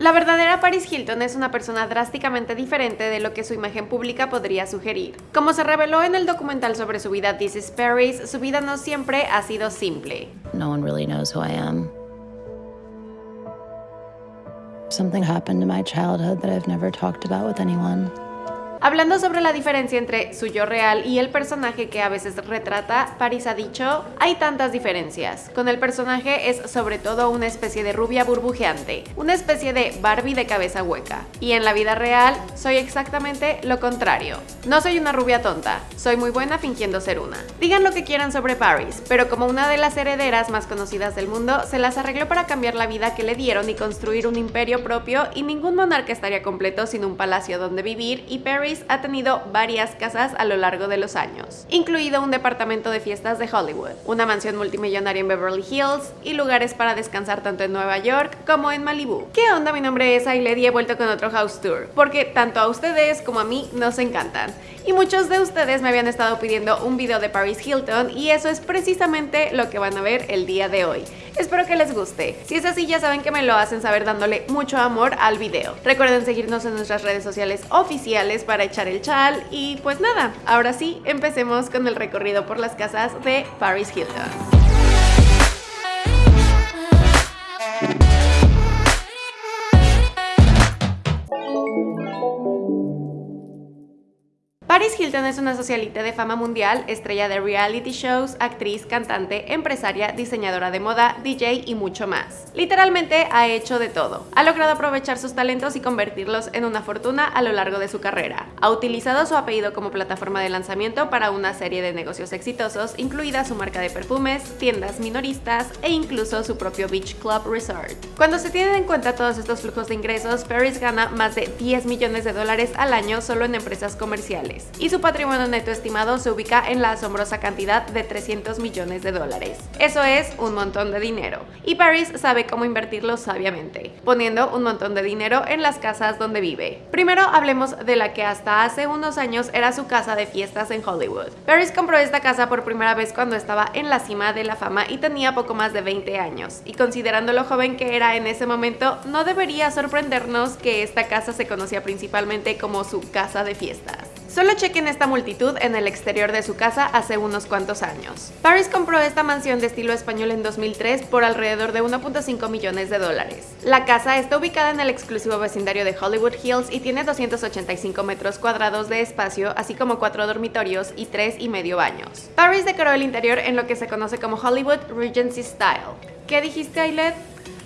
La verdadera Paris Hilton es una persona drásticamente diferente de lo que su imagen pública podría sugerir. Como se reveló en el documental sobre su vida This is Paris, su vida no siempre ha sido simple. No one really knows who I am. Something happened in my childhood that I've never talked about with anyone. Hablando sobre la diferencia entre su yo real y el personaje que a veces retrata, Paris ha dicho, hay tantas diferencias. Con el personaje es sobre todo una especie de rubia burbujeante, una especie de Barbie de cabeza hueca. Y en la vida real soy exactamente lo contrario. No soy una rubia tonta, soy muy buena fingiendo ser una. Digan lo que quieran sobre Paris, pero como una de las herederas más conocidas del mundo, se las arregló para cambiar la vida que le dieron y construir un imperio propio y ningún monarca estaría completo sin un palacio donde vivir y Paris ha tenido varias casas a lo largo de los años, incluido un departamento de fiestas de Hollywood, una mansión multimillonaria en Beverly Hills y lugares para descansar tanto en Nueva York como en Malibu. ¿Qué onda? Mi nombre es Ailed y he vuelto con otro house tour, porque tanto a ustedes como a mí nos encantan. Y muchos de ustedes me habían estado pidiendo un video de Paris Hilton y eso es precisamente lo que van a ver el día de hoy. Espero que les guste. Si es así, ya saben que me lo hacen saber dándole mucho amor al video. Recuerden seguirnos en nuestras redes sociales oficiales para echar el chal y pues nada, ahora sí, empecemos con el recorrido por las casas de Paris Hilton. Paris Hilton es una socialite de fama mundial, estrella de reality shows, actriz, cantante, empresaria, diseñadora de moda, DJ y mucho más. Literalmente ha hecho de todo. Ha logrado aprovechar sus talentos y convertirlos en una fortuna a lo largo de su carrera. Ha utilizado su apellido como plataforma de lanzamiento para una serie de negocios exitosos, incluida su marca de perfumes, tiendas minoristas e incluso su propio Beach Club Resort. Cuando se tienen en cuenta todos estos flujos de ingresos, Paris gana más de 10 millones de dólares al año solo en empresas comerciales y su patrimonio neto estimado se ubica en la asombrosa cantidad de 300 millones de dólares. Eso es un montón de dinero. Y Paris sabe cómo invertirlo sabiamente, poniendo un montón de dinero en las casas donde vive. Primero hablemos de la que hasta hace unos años era su casa de fiestas en Hollywood. Paris compró esta casa por primera vez cuando estaba en la cima de la fama y tenía poco más de 20 años, y considerando lo joven que era en ese momento, no debería sorprendernos que esta casa se conocía principalmente como su casa de fiestas. Solo chequen esta multitud en el exterior de su casa hace unos cuantos años. Paris compró esta mansión de estilo español en 2003 por alrededor de 1.5 millones de dólares. La casa está ubicada en el exclusivo vecindario de Hollywood Hills y tiene 285 metros cuadrados de espacio, así como cuatro dormitorios y tres y medio baños. Paris decoró el interior en lo que se conoce como Hollywood Regency Style. ¿Qué dijiste, Ailet?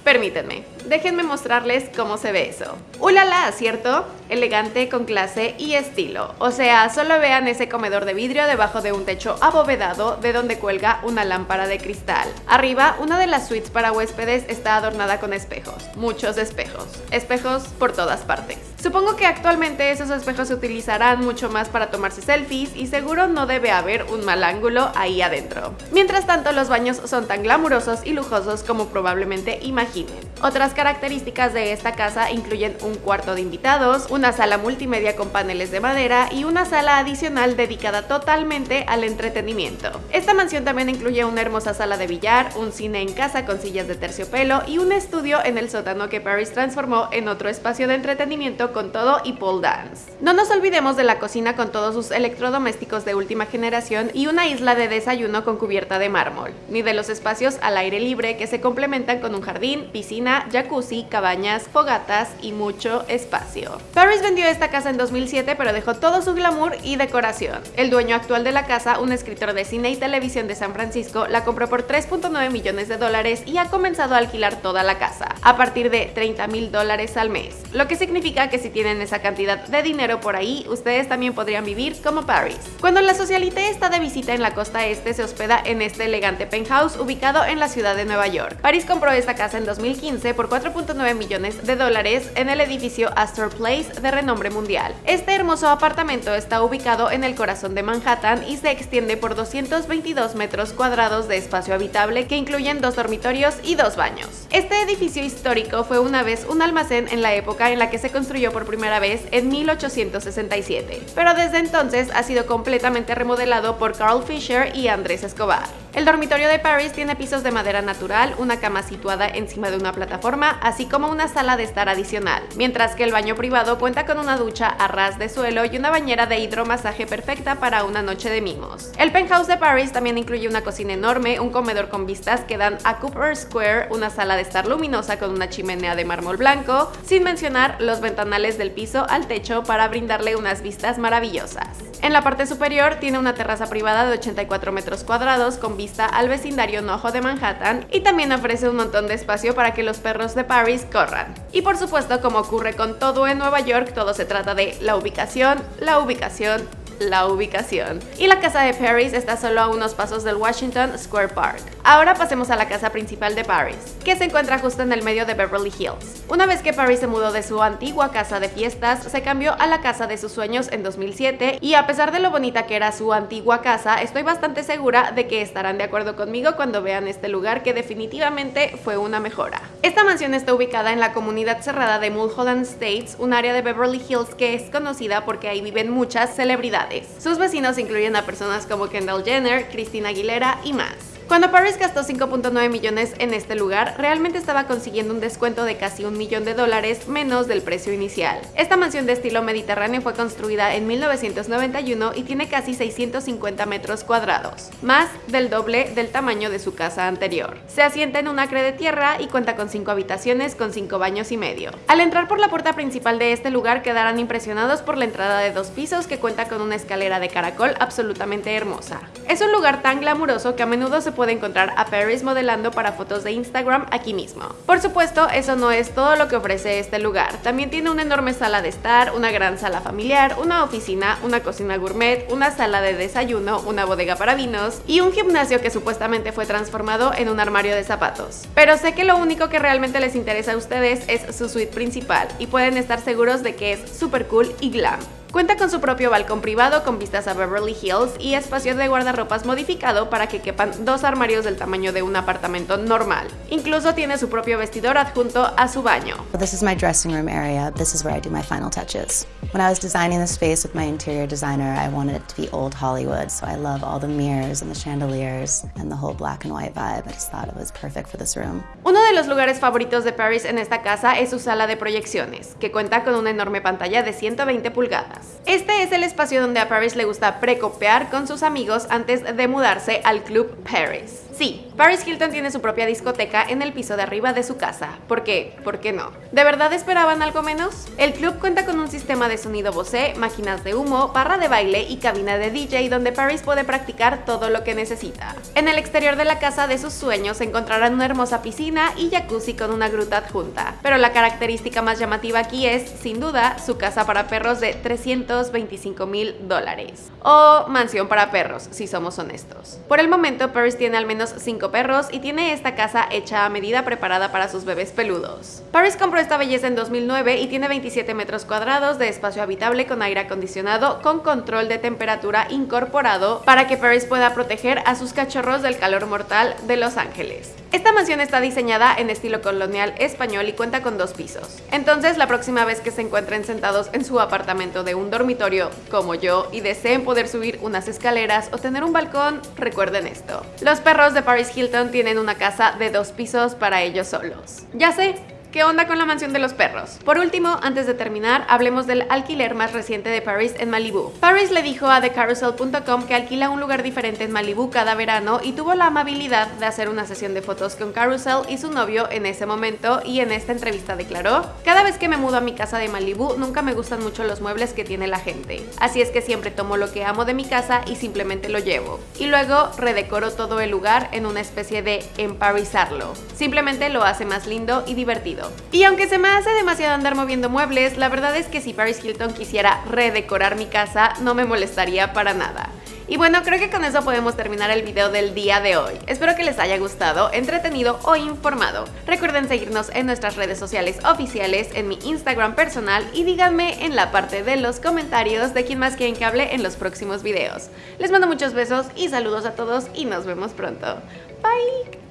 Permítanme, déjenme mostrarles cómo se ve eso. ¡Ulala! ¿Cierto? Elegante, con clase y estilo. O sea, solo vean ese comedor de vidrio debajo de un techo abovedado de donde cuelga una lámpara de cristal. Arriba, una de las suites para huéspedes está adornada con espejos. Muchos espejos. Espejos por todas partes. Supongo que actualmente esos espejos se utilizarán mucho más para tomarse selfies y seguro no debe haber un mal ángulo ahí adentro. Mientras tanto, los baños son tan glamurosos y lujosos como probablemente imaginen. Otras características de esta casa incluyen un cuarto de invitados, una sala multimedia con paneles de madera y una sala adicional dedicada totalmente al entretenimiento. Esta mansión también incluye una hermosa sala de billar, un cine en casa con sillas de terciopelo y un estudio en el sótano que Paris transformó en otro espacio de entretenimiento con todo y pole dance. No nos olvidemos de la cocina con todos sus electrodomésticos de última generación y una isla de desayuno con cubierta de mármol, ni de los espacios al aire libre que se complementan con un jardín, piscina, jacuzzi, cabañas, fogatas y mucho espacio. Paris vendió esta casa en 2007 pero dejó todo su glamour y decoración. El dueño actual de la casa, un escritor de cine y televisión de San Francisco, la compró por 3.9 millones de dólares y ha comenzado a alquilar toda la casa, a partir de 30 mil dólares al mes, lo que significa que si tienen esa cantidad de dinero por ahí, ustedes también podrían vivir como Paris. Cuando la socialite está de visita en la costa este, se hospeda en este elegante penthouse ubicado en la ciudad de Nueva York. Paris compró esta casa en 2015 por 4.9 millones de dólares en el edificio Astor Place de renombre mundial. Este hermoso apartamento está ubicado en el corazón de Manhattan y se extiende por 222 metros cuadrados de espacio habitable que incluyen dos dormitorios y dos baños. Este edificio histórico fue una vez un almacén en la época en la que se construyó por primera vez en 1867, pero desde entonces ha sido completamente remodelado por Carl Fisher y Andrés Escobar. El dormitorio de Paris tiene pisos de madera natural, una cama situada encima de una plataforma, así como una sala de estar adicional, mientras que el baño privado cuenta con una ducha a ras de suelo y una bañera de hidromasaje perfecta para una noche de mimos. El penthouse de Paris también incluye una cocina enorme, un comedor con vistas que dan a Cooper Square, una sala de estar luminosa con una chimenea de mármol blanco, sin mencionar los ventanales del piso al techo para brindarle unas vistas maravillosas. En la parte superior tiene una terraza privada de 84 metros cuadrados con al vecindario Nojo de Manhattan y también ofrece un montón de espacio para que los perros de Paris corran. Y por supuesto, como ocurre con todo en Nueva York, todo se trata de la ubicación, la ubicación, la ubicación. Y la casa de Paris está solo a unos pasos del Washington Square Park. Ahora pasemos a la casa principal de Paris, que se encuentra justo en el medio de Beverly Hills. Una vez que Paris se mudó de su antigua casa de fiestas, se cambió a la casa de sus sueños en 2007 y a pesar de lo bonita que era su antigua casa, estoy bastante segura de que estarán de acuerdo conmigo cuando vean este lugar que definitivamente fue una mejora. Esta mansión está ubicada en la comunidad cerrada de Mulholland States, un área de Beverly Hills que es conocida porque ahí viven muchas celebridades. Sus vecinos incluyen a personas como Kendall Jenner, Christina Aguilera y más. Cuando Paris gastó 5.9 millones en este lugar, realmente estaba consiguiendo un descuento de casi un millón de dólares menos del precio inicial. Esta mansión de estilo mediterráneo fue construida en 1991 y tiene casi 650 metros cuadrados, más del doble del tamaño de su casa anterior. Se asienta en un acre de tierra y cuenta con 5 habitaciones con 5 baños y medio. Al entrar por la puerta principal de este lugar quedarán impresionados por la entrada de dos pisos que cuenta con una escalera de caracol absolutamente hermosa. Es un lugar tan glamuroso que a menudo se puede encontrar a Paris modelando para fotos de Instagram aquí mismo. Por supuesto, eso no es todo lo que ofrece este lugar. También tiene una enorme sala de estar, una gran sala familiar, una oficina, una cocina gourmet, una sala de desayuno, una bodega para vinos y un gimnasio que supuestamente fue transformado en un armario de zapatos. Pero sé que lo único que realmente les interesa a ustedes es su suite principal y pueden estar seguros de que es super cool y glam. Cuenta con su propio balcón privado con vistas a Beverly Hills y espacio de guardarropas modificado para que quepan dos armarios del tamaño de un apartamento normal. Incluso tiene su propio vestidor adjunto a su baño. This is my dressing room area. This is where I do my final touches. When I was designing the space with my interior designer, I wanted it to be old Hollywood, so I love all the mirrors and the chandeliers and the whole black and white vibe. I just thought it was perfect for this room. Uno de los lugares favoritos de Paris en esta casa es su sala de proyecciones, que cuenta con una enorme pantalla de 120 pulgadas. Este es el espacio donde a Paris le gusta precopear con sus amigos antes de mudarse al Club Paris. Sí, Paris Hilton tiene su propia discoteca en el piso de arriba de su casa. ¿Por qué? ¿Por qué no? ¿De verdad esperaban algo menos? El club cuenta con un sistema de sonido Bose, máquinas de humo, barra de baile y cabina de DJ donde Paris puede practicar todo lo que necesita. En el exterior de la casa de sus sueños encontrarán una hermosa piscina y jacuzzi con una gruta adjunta. Pero la característica más llamativa aquí es, sin duda, su casa para perros de 325 mil dólares. O mansión para perros, si somos honestos. Por el momento, Paris tiene al menos cinco perros y tiene esta casa hecha a medida preparada para sus bebés peludos. Paris compró esta belleza en 2009 y tiene 27 metros cuadrados de espacio habitable con aire acondicionado con control de temperatura incorporado para que Paris pueda proteger a sus cachorros del calor mortal de Los Ángeles. Esta mansión está diseñada en estilo colonial español y cuenta con dos pisos. Entonces, la próxima vez que se encuentren sentados en su apartamento de un dormitorio como yo y deseen poder subir unas escaleras o tener un balcón, recuerden esto. Los perros de Paris Hilton tienen una casa de dos pisos para ellos solos. Ya sé, ¿Qué onda con la mansión de los perros? Por último, antes de terminar, hablemos del alquiler más reciente de Paris en Malibu. Paris le dijo a TheCarousel.com que alquila un lugar diferente en Malibu cada verano y tuvo la amabilidad de hacer una sesión de fotos con Carousel y su novio en ese momento y en esta entrevista declaró, cada vez que me mudo a mi casa de Malibu nunca me gustan mucho los muebles que tiene la gente, así es que siempre tomo lo que amo de mi casa y simplemente lo llevo. Y luego redecoro todo el lugar en una especie de emparizarlo. Simplemente lo hace más lindo y divertido. Y aunque se me hace demasiado andar moviendo muebles, la verdad es que si Paris Hilton quisiera redecorar mi casa, no me molestaría para nada. Y bueno, creo que con eso podemos terminar el video del día de hoy. Espero que les haya gustado, entretenido o informado. Recuerden seguirnos en nuestras redes sociales oficiales, en mi Instagram personal y díganme en la parte de los comentarios de quién más quieren que hable en los próximos videos. Les mando muchos besos y saludos a todos y nos vemos pronto. Bye!